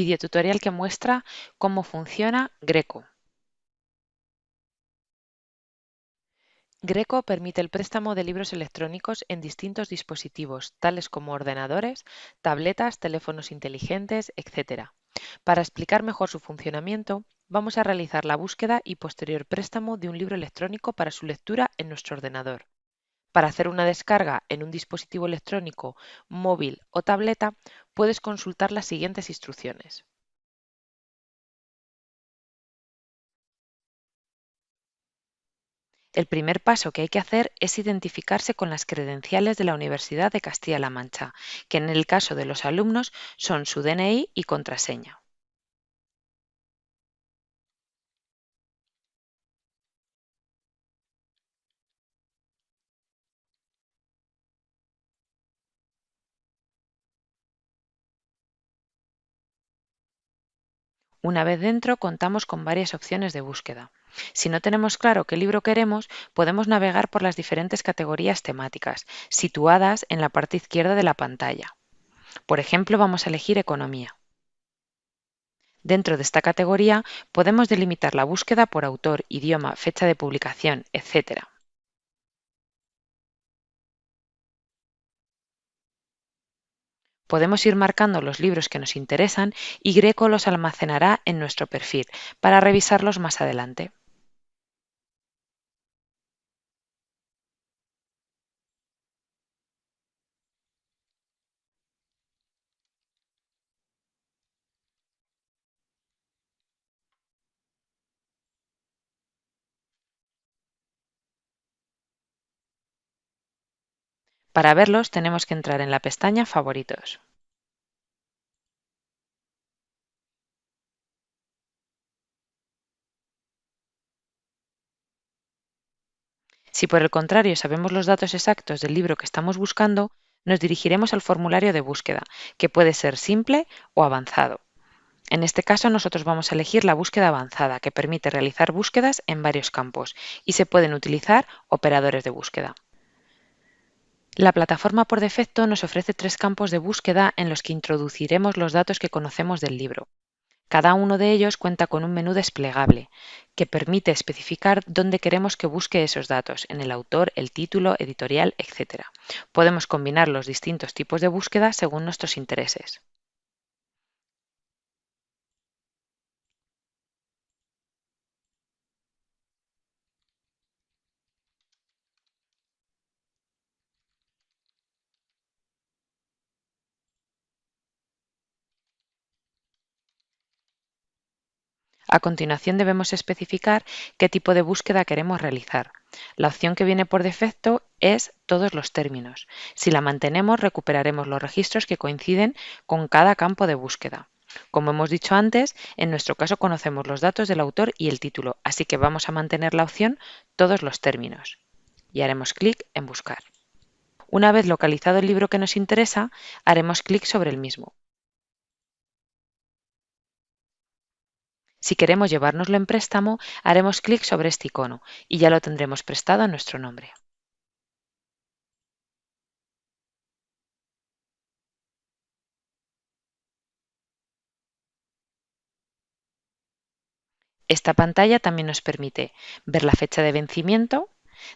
videotutorial que muestra cómo funciona Greco. Greco permite el préstamo de libros electrónicos en distintos dispositivos, tales como ordenadores, tabletas, teléfonos inteligentes, etc. Para explicar mejor su funcionamiento, vamos a realizar la búsqueda y posterior préstamo de un libro electrónico para su lectura en nuestro ordenador. Para hacer una descarga en un dispositivo electrónico, móvil o tableta, puedes consultar las siguientes instrucciones. El primer paso que hay que hacer es identificarse con las credenciales de la Universidad de Castilla-La Mancha, que en el caso de los alumnos son su DNI y contraseña. Una vez dentro, contamos con varias opciones de búsqueda. Si no tenemos claro qué libro queremos, podemos navegar por las diferentes categorías temáticas, situadas en la parte izquierda de la pantalla. Por ejemplo, vamos a elegir Economía. Dentro de esta categoría podemos delimitar la búsqueda por autor, idioma, fecha de publicación, etc. Podemos ir marcando los libros que nos interesan y Greco los almacenará en nuestro perfil para revisarlos más adelante. Para verlos tenemos que entrar en la pestaña Favoritos. Si por el contrario sabemos los datos exactos del libro que estamos buscando, nos dirigiremos al formulario de búsqueda, que puede ser simple o avanzado. En este caso nosotros vamos a elegir la búsqueda avanzada, que permite realizar búsquedas en varios campos y se pueden utilizar operadores de búsqueda. La plataforma por defecto nos ofrece tres campos de búsqueda en los que introduciremos los datos que conocemos del libro. Cada uno de ellos cuenta con un menú desplegable, que permite especificar dónde queremos que busque esos datos, en el autor, el título, editorial, etc. Podemos combinar los distintos tipos de búsqueda según nuestros intereses. A continuación debemos especificar qué tipo de búsqueda queremos realizar. La opción que viene por defecto es todos los términos. Si la mantenemos recuperaremos los registros que coinciden con cada campo de búsqueda. Como hemos dicho antes, en nuestro caso conocemos los datos del autor y el título, así que vamos a mantener la opción todos los términos y haremos clic en buscar. Una vez localizado el libro que nos interesa, haremos clic sobre el mismo. Si queremos llevárnoslo en préstamo, haremos clic sobre este icono y ya lo tendremos prestado a nuestro nombre. Esta pantalla también nos permite ver la fecha de vencimiento,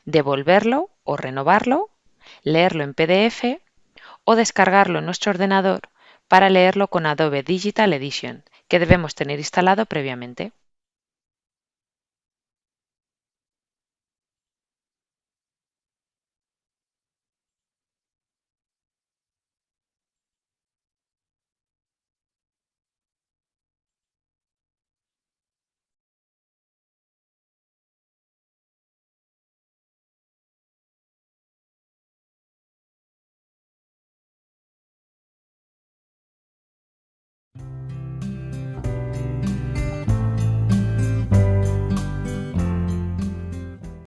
devolverlo o renovarlo, leerlo en PDF o descargarlo en nuestro ordenador para leerlo con Adobe Digital Edition, que debemos tener instalado previamente.